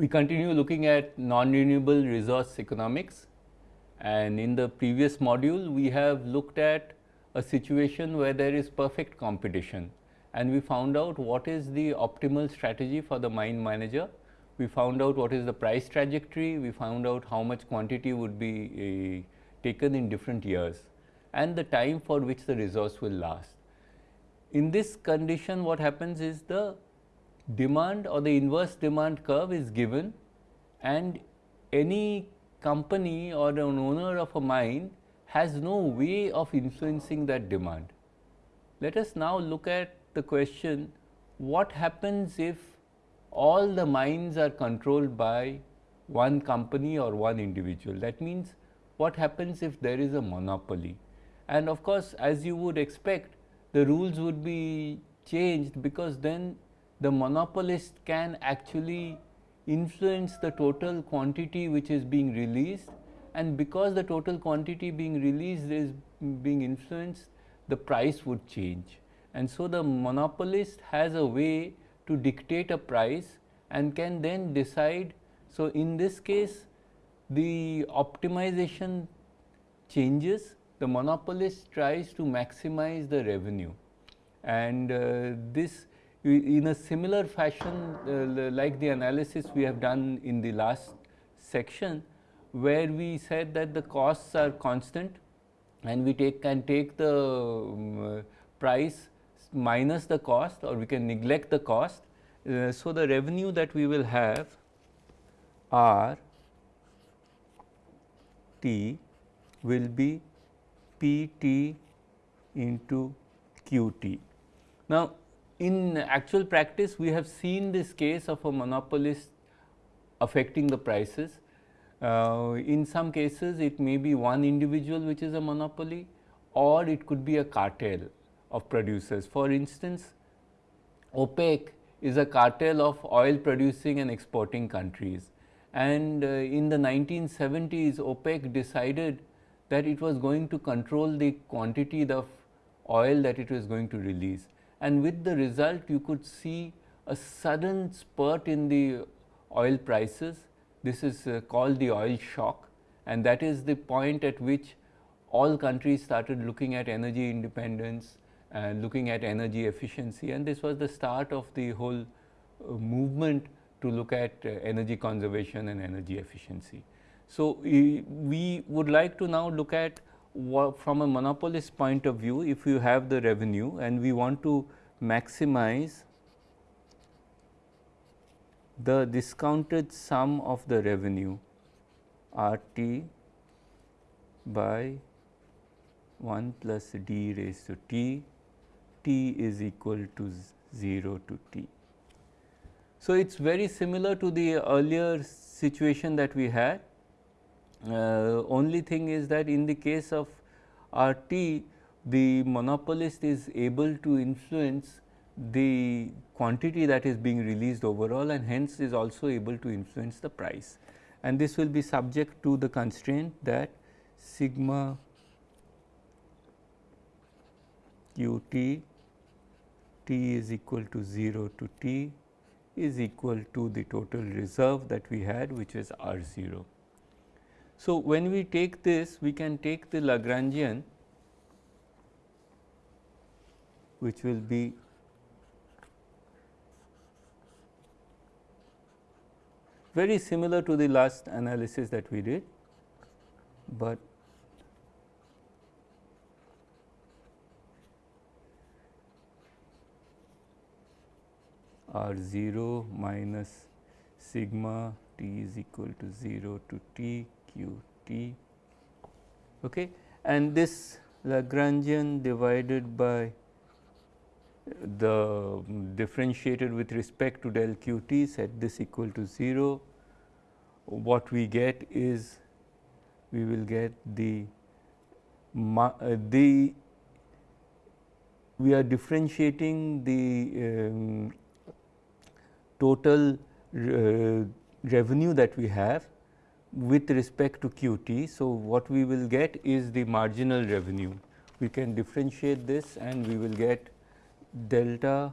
We continue looking at non-renewable resource economics and in the previous module we have looked at a situation where there is perfect competition and we found out what is the optimal strategy for the mine manager. We found out what is the price trajectory, we found out how much quantity would be uh, taken in different years and the time for which the resource will last. In this condition what happens is the demand or the inverse demand curve is given and any company or an owner of a mine has no way of influencing that demand. Let us now look at the question what happens if all the mines are controlled by one company or one individual. That means what happens if there is a monopoly and of course, as you would expect the rules would be changed because then the monopolist can actually influence the total quantity which is being released. And because the total quantity being released is being influenced the price would change. And so the monopolist has a way to dictate a price and can then decide. So in this case the optimization changes. The monopolist tries to maximize the revenue. And uh, this in a similar fashion uh, like the analysis we have done in the last section where we said that the costs are constant and we take can take the um, price minus the cost or we can neglect the cost. Uh, so, the revenue that we will have R T will be P T into Q T. Now, in actual practice we have seen this case of a monopolist affecting the prices. Uh, in some cases it may be one individual which is a monopoly or it could be a cartel of producers. For instance, OPEC is a cartel of oil producing and exporting countries and uh, in the 1970s OPEC decided that it was going to control the quantity of oil that it was going to release and with the result you could see a sudden spurt in the oil prices. This is uh, called the oil shock and that is the point at which all countries started looking at energy independence and looking at energy efficiency and this was the start of the whole uh, movement to look at uh, energy conservation and energy efficiency. So, we would like to now look at from a monopolist point of view, if you have the revenue and we want to maximize the discounted sum of the revenue R t by 1 plus d raised to t, t is equal to 0 to t. So, it is very similar to the earlier situation that we had uh, only thing is that in the case of RT, the monopolist is able to influence the quantity that is being released overall and hence is also able to influence the price. And this will be subject to the constraint that sigma q t t is equal to 0 to t is equal to the total reserve that we had which is R 0. So, when we take this we can take the Lagrangian which will be very similar to the last analysis that we did, but R 0 minus sigma t is equal to 0 to t q t. Okay? And this Lagrangian divided by the differentiated with respect to del q t set this equal to 0 what we get is we will get the uh, the we are differentiating the um, total uh, revenue that we have with respect to QT. So, what we will get is the marginal revenue. We can differentiate this and we will get delta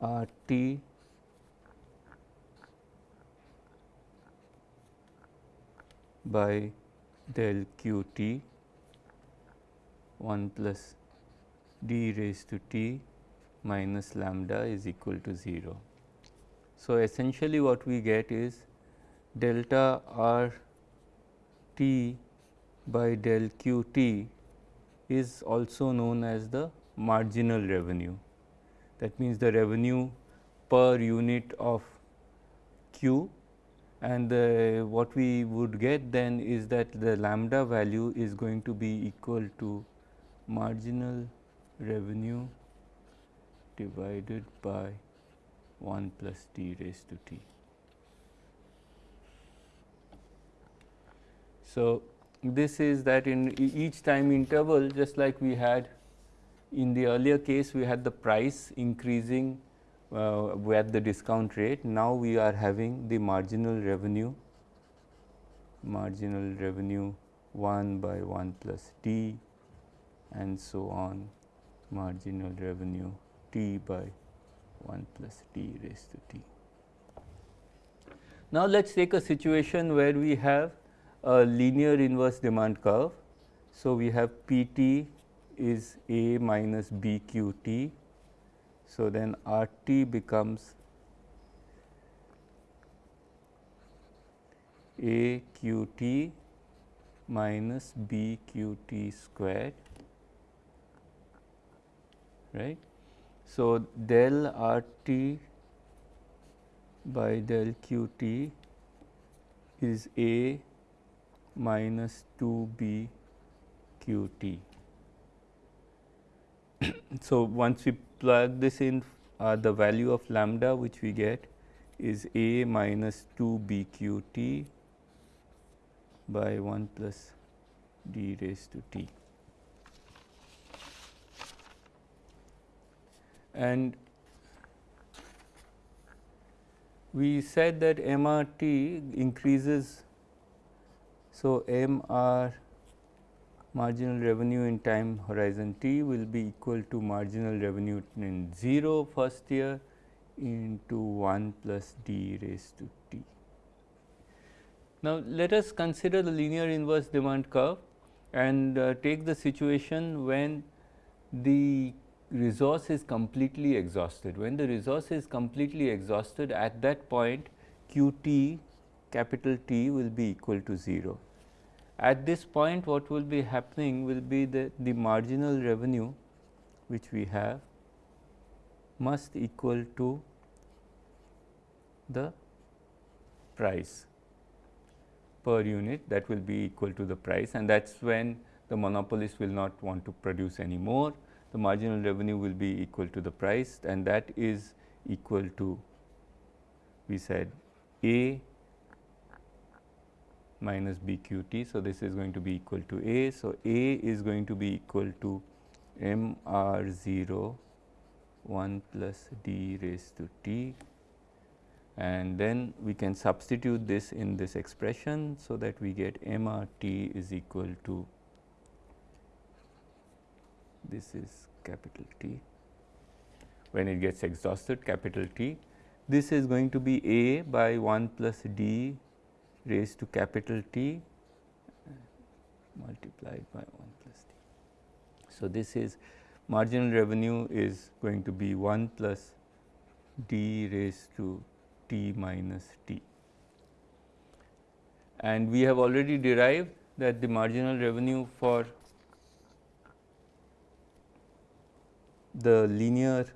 R T by del QT 1 plus d raised to t minus lambda is equal to 0. So, essentially what we get is delta r t by del q t is also known as the marginal revenue. That means, the revenue per unit of q and the, what we would get then is that the lambda value is going to be equal to marginal revenue divided by 1 plus t raised to t. So, this is that in each time interval just like we had in the earlier case we had the price increasing uh, at the discount rate. Now, we are having the marginal revenue marginal revenue 1 by 1 plus t and so on marginal revenue t by 1 plus t raised to t. Now, let us take a situation where we have a linear inverse demand curve. So, we have P t is A minus B q t. So, then R t becomes A q t minus B q t squared right. So, del R t by del q t is A minus 2 b q t. so, once we plug this in uh, the value of lambda which we get is a minus 2 b q t by 1 plus d raised to t. And we said that MRT increases so, M R marginal revenue in time horizon t will be equal to marginal revenue in 0 first year into 1 plus d raised to t. Now, let us consider the linear inverse demand curve and uh, take the situation when the resource is completely exhausted. When the resource is completely exhausted at that point q t capital T will be equal to 0. At this point what will be happening will be that the marginal revenue which we have must equal to the price per unit that will be equal to the price and that is when the monopolist will not want to produce any more. The marginal revenue will be equal to the price and that is equal to we said A minus b q t. So, this is going to be equal to A. So, A is going to be equal to m r 0 1 plus d raised to t and then we can substitute this in this expression. So, that we get m r t is equal to this is capital T when it gets exhausted capital T. This is going to be A by 1 plus d raised to capital T multiplied by 1 plus t. So, this is marginal revenue is going to be 1 plus d raised to t minus t. And we have already derived that the marginal revenue for the linear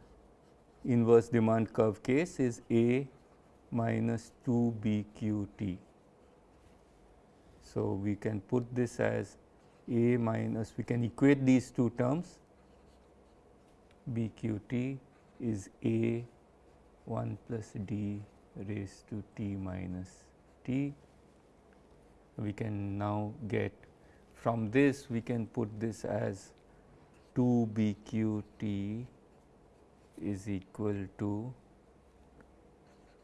inverse demand curve case is A minus 2 B q t. So, we can put this as A minus we can equate these two terms B q t is A 1 plus d raised to t minus t. We can now get from this we can put this as 2 B q t is equal to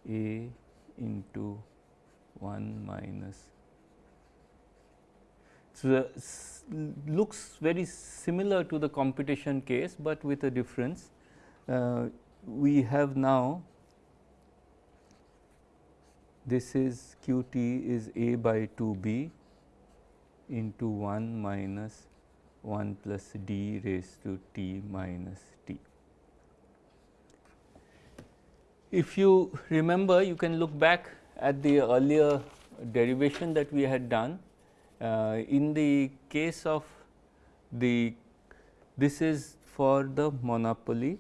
A into 1 minus so, looks very similar to the computation case, but with a difference. Uh, we have now this is q t is a by 2 b into 1 minus 1 plus d raised to t minus t. If you remember you can look back at the earlier derivation that we had done. Uh, in the case of the this is for the monopoly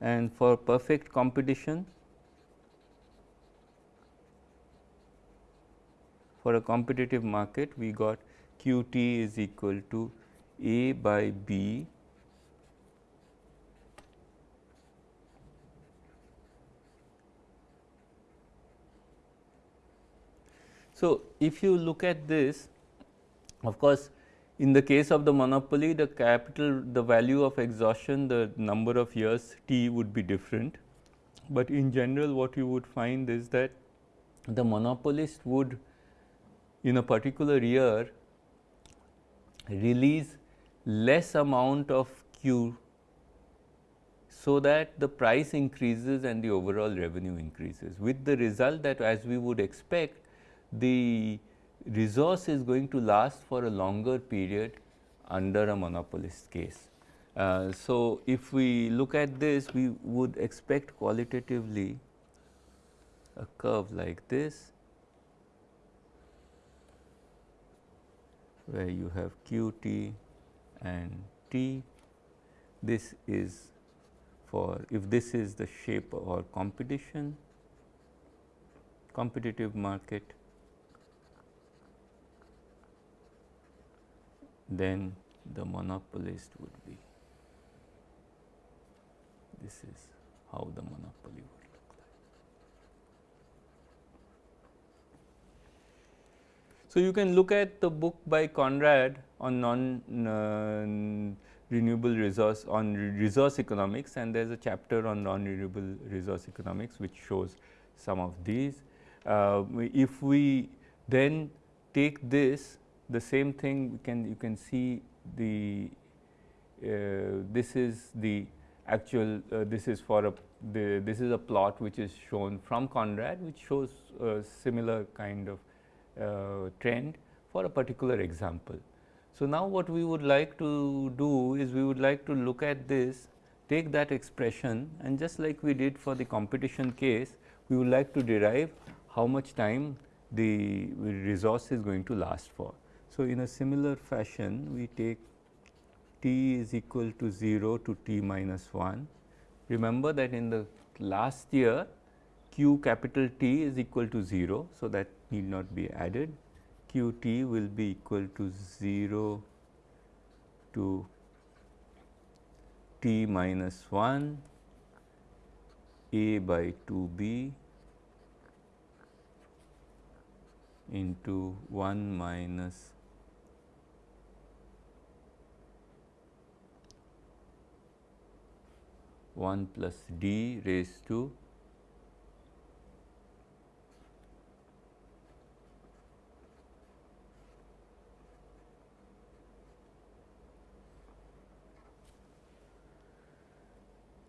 and for perfect competition. For a competitive market we got q t is equal to a by b So, if you look at this of course, in the case of the monopoly the capital the value of exhaustion the number of years t would be different, but in general what you would find is that the monopolist would in a particular year release less amount of Q so that the price increases and the overall revenue increases with the result that as we would expect the resource is going to last for a longer period under a monopolist case. Uh, so, if we look at this we would expect qualitatively a curve like this where you have q t and t. This is for if this is the shape or competition competitive market then the monopolist would be. This is how the monopoly would look like. So, you can look at the book by Conrad on non uh, renewable resource on resource economics and there is a chapter on non renewable resource economics which shows some of these. Uh, if we then take this the same thing can you can see the uh, this is the actual uh, this is for a the, this is a plot which is shown from Conrad which shows a similar kind of uh, trend for a particular example. So, now what we would like to do is we would like to look at this take that expression and just like we did for the competition case we would like to derive how much time the resource is going to last for. So, in a similar fashion we take t is equal to 0 to t minus 1. Remember that in the last year q capital T is equal to 0. So, that need not be added q t will be equal to 0 to t minus 1 a by 2 b into 1 minus 1 plus d raised to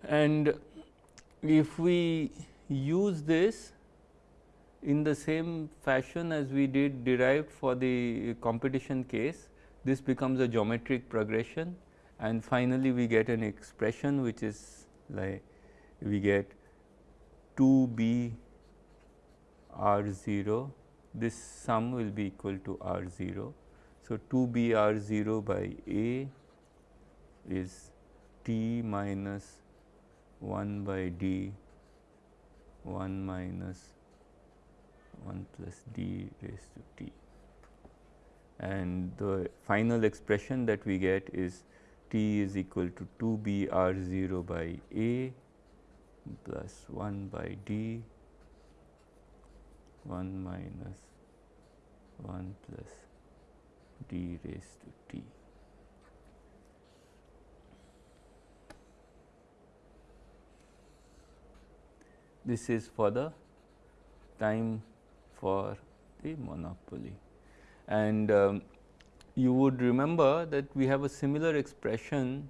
and if we use this in the same fashion as we did derived for the competition case, this becomes a geometric progression. And finally, we get an expression which is like we get 2 b r 0 this sum will be equal to r 0. So, 2 b r 0 by a is t minus 1 by d 1 minus 1 plus d raised to t and the final expression that we get is t is equal to 2 b r 0 by a plus 1 by d 1 minus 1 plus d raised to t. This is for the time for the monopoly and um, you would remember that we have a similar expression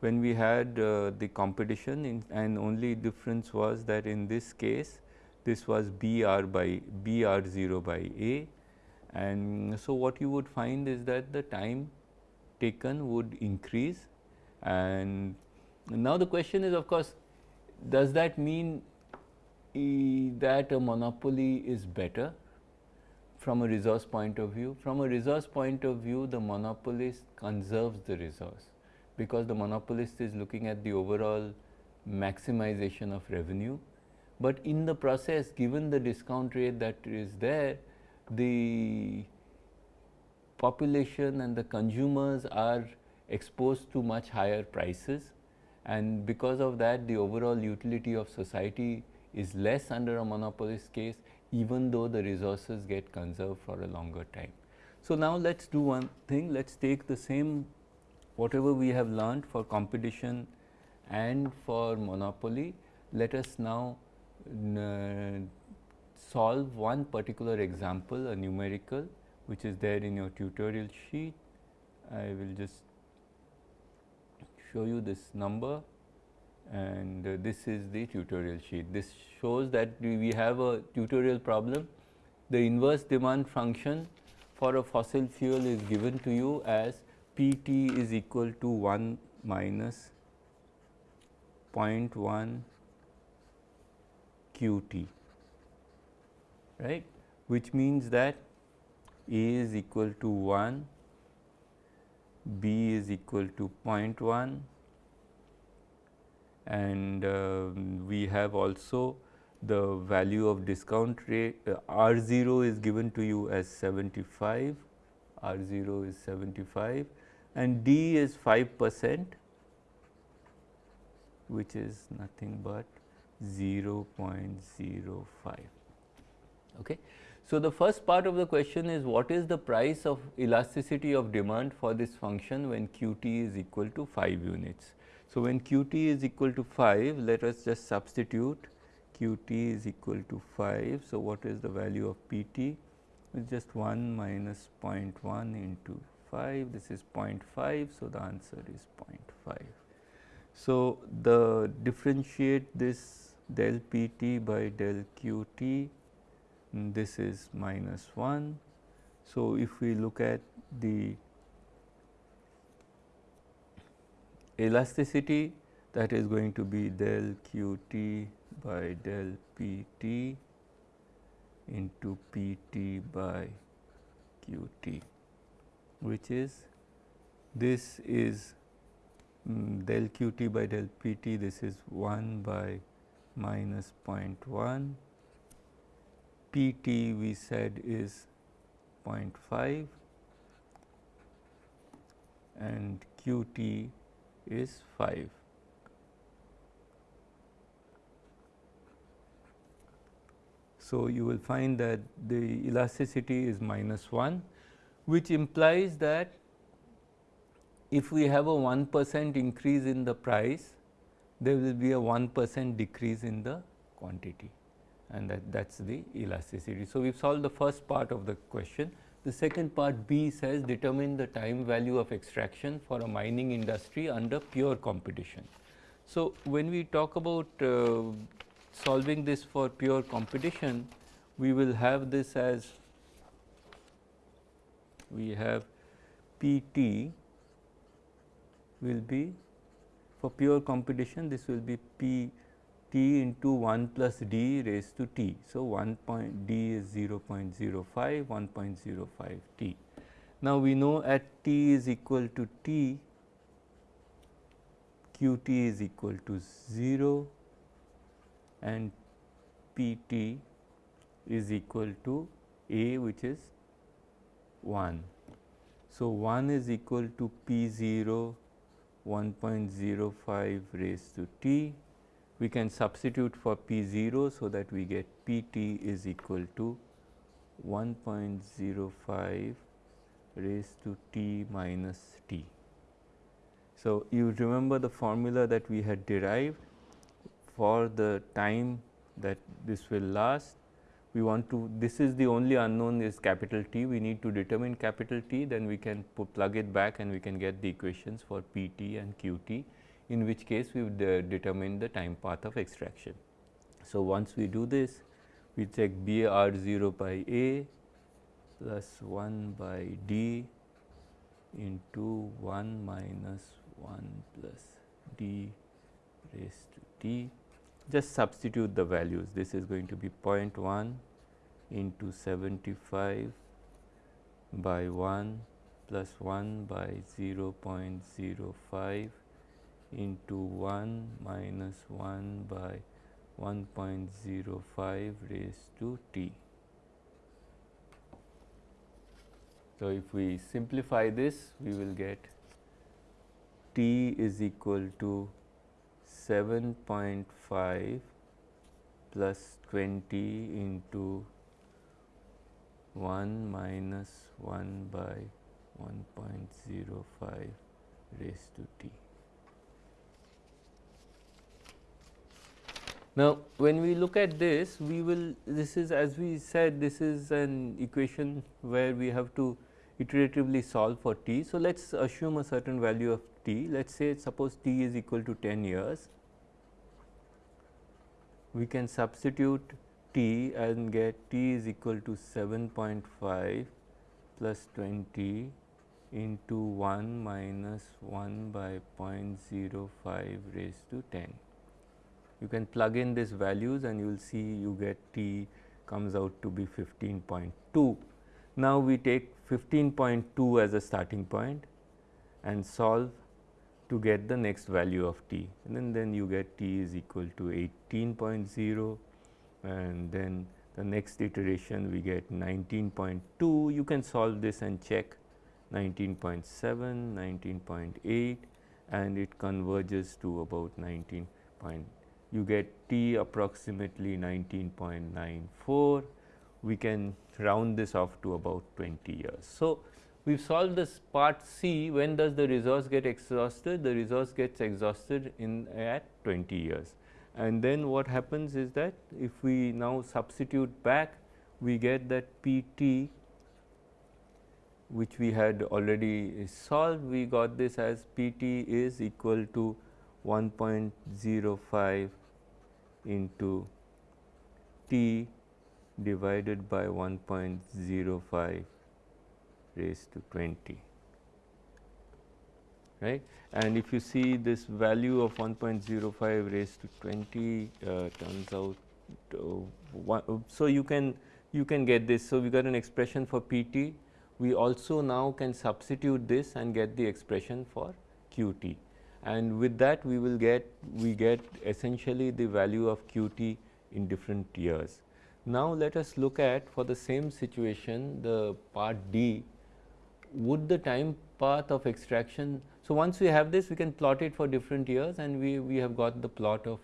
when we had uh, the competition in, and only difference was that in this case this was BR by BR0 by A. And so what you would find is that the time taken would increase. And now the question is of course does that mean that a monopoly is better from a resource point of view? From a resource point of view, the monopolist conserves the resource because the monopolist is looking at the overall maximization of revenue. But in the process, given the discount rate that is there, the population and the consumers are exposed to much higher prices and because of that the overall utility of society is less under a monopolist case even though the resources get conserved for a longer time. So, now let us do one thing, let us take the same whatever we have learned for competition and for monopoly, let us now uh, solve one particular example, a numerical which is there in your tutorial sheet. I will just show you this number and uh, this is the tutorial sheet. This shows that we have a tutorial problem. The inverse demand function for a fossil fuel is given to you as P t is equal to 1 minus 0.1 q t right which means that A is equal to 1, B is equal to 0.1 and uh, we have also the value of discount rate uh, R 0 is given to you as 75, R 0 is 75 and D is 5 percent which is nothing but 0 0.05. Okay. So, the first part of the question is what is the price of elasticity of demand for this function when q t is equal to 5 units. So, when q t is equal to 5 let us just substitute q t is equal to 5. So, what is the value of p t? It is just 1 minus 0.1 into 5 this is 0.5. So, the answer is 0.5. So, the differentiate this del p t by del q t this is minus 1. So, if we look at the elasticity that is going to be del q t by del p t into p t by q t which is this is um, del q t by del p t this is 1 by minus 0.1 p t we said is 0.5 and q t is 5. So, you will find that the elasticity is minus 1 which implies that if we have a 1 percent increase in the price there will be a 1 percent decrease in the quantity and that that is the elasticity. So, we have solved the first part of the question. The second part B says determine the time value of extraction for a mining industry under pure competition. So, when we talk about uh, solving this for pure competition, we will have this as we have P t will be for pure competition this will be P t into 1 plus d raised to t. So, 1 point d is 0 0.05, 1.05 t. Now, we know at t is equal to t, q t is equal to 0 and p t is equal to a which is 1. So, 1 is equal to p 0 1.05 raised to t we can substitute for P 0. So, that we get P t is equal to 1.05 raised to t minus t. So, you remember the formula that we had derived for the time that this will last. We want to this is the only unknown is capital T we need to determine capital T then we can plug it back and we can get the equations for P t and Q t in which case we would uh, determine the time path of extraction. So, once we do this we check B r 0 by A plus 1 by D into 1 minus 1 plus D raised to T. Just substitute the values. This is going to be 0.1 into 75 by 1 plus 1 by 0 0.05 into 1 minus 1 by 1.05 raised to t. So, if we simplify this we will get t is equal to 7.5 plus 20 into 1 minus 1 by 1.05 raised to t. Now, when we look at this, we will this is as we said this is an equation where we have to iteratively solve for t. So, let us assume a certain value of t. Let us say suppose t is equal to 10 years. We can substitute t and get t is equal to 7.5 plus 20 into 1 minus 1 by 0.05 raised to 10. You can plug in these values and you will see you get t comes out to be 15.2. Now, we take 15.2 as a starting point and solve to get the next value of t and then, then you get t is equal to 18.0 and then the next iteration we get 19.2 you can solve this and check 19.7, 19.8 and it converges to about 19 point. You get t approximately 19.94. We can round this off to about 20 years. So, we have solved this part C when does the resource get exhausted? The resource gets exhausted in at 20 years. And then what happens is that if we now substitute back we get that P t which we had already solved, we got this as P t is equal to 1.05 into t divided by 1.05 raised to 20 right? And if you see this value of 1.05 raised to 20 uh, turns out one, so you can you can get this. So we got an expression for pt we also now can substitute this and get the expression for qt and with that we will get we get essentially the value of qt in different years. Now, let us look at for the same situation the part D would the time path of extraction. So, once we have this we can plot it for different years and we, we have got the plot of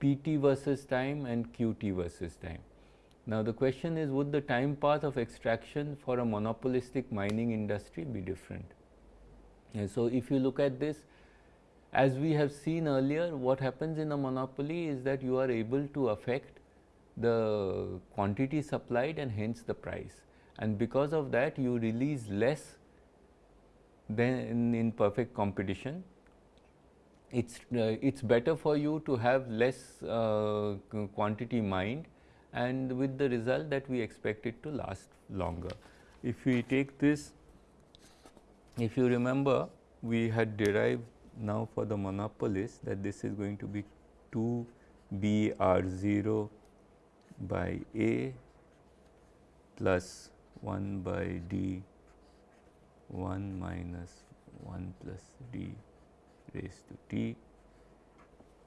pt versus time and qt versus time. Now, the question is would the time path of extraction for a monopolistic mining industry be different? And so, if you look at this as we have seen earlier what happens in a monopoly is that you are able to affect the quantity supplied and hence the price and because of that you release less than in, perfect competition. It's uh, it's better for you to have less uh, quantity mined and with the result that we expect it to last longer. If we take this, if you remember we had derived now for the monopolist that this is going to be 2 B R 0 by A plus 1 by D 1 minus 1 plus D raised to T.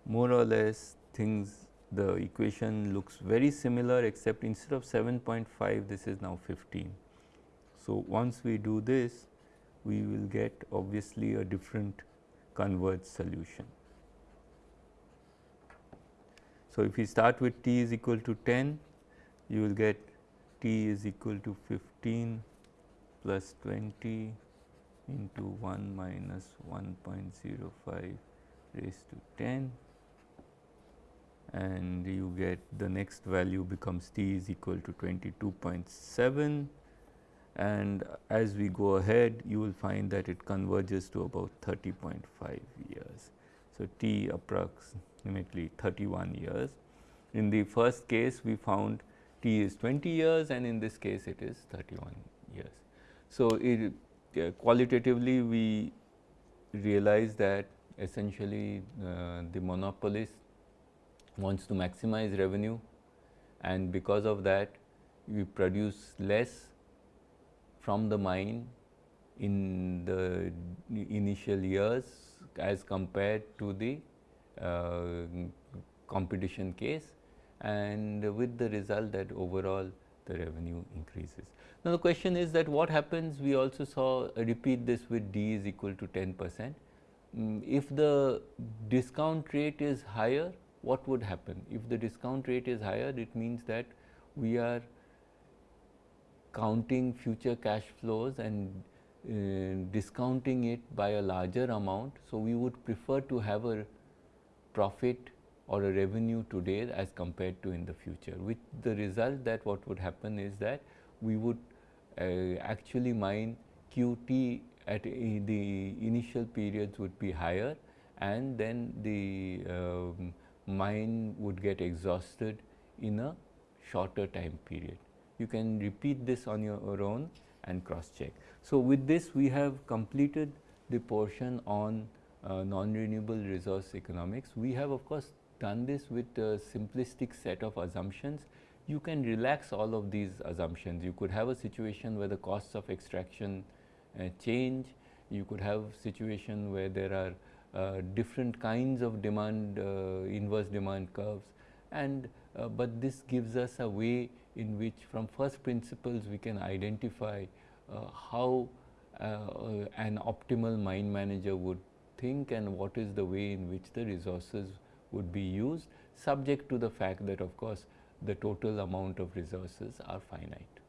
More or less things the equation looks very similar except instead of 7.5 this is now 15. So, once we do this we will get obviously a different converged solution. So, if we start with t is equal to 10 you will get t is equal to 15 plus 20 into 1 minus 1.05 raised to 10 and you get the next value becomes t is equal to 22.7 and as we go ahead you will find that it converges to about 30.5 years. So, t approximately 31 years. In the first case we found T is 20 years and in this case it is 31 years. So, it, uh, qualitatively we realize that essentially uh, the monopolist wants to maximize revenue and because of that we produce less from the mine in the initial years as compared to the uh, competition case and with the result that overall the revenue increases. Now, the question is that what happens we also saw repeat this with D is equal to 10 percent. Um, if the discount rate is higher what would happen? If the discount rate is higher it means that we are counting future cash flows and uh, discounting it by a larger amount. So, we would prefer to have a profit or a revenue today as compared to in the future with the result that what would happen is that we would uh, actually mine QT at the initial periods would be higher and then the um, mine would get exhausted in a shorter time period. You can repeat this on your own and cross check. So, with this we have completed the portion on uh, non-renewable resource economics. We have of course done this with a simplistic set of assumptions. You can relax all of these assumptions. You could have a situation where the costs of extraction uh, change. You could have situation where there are uh, different kinds of demand, uh, inverse demand curves and uh, but this gives us a way in which from first principles we can identify uh, how uh, uh, an optimal mine manager would think and what is the way in which the resources would be used subject to the fact that of course the total amount of resources are finite.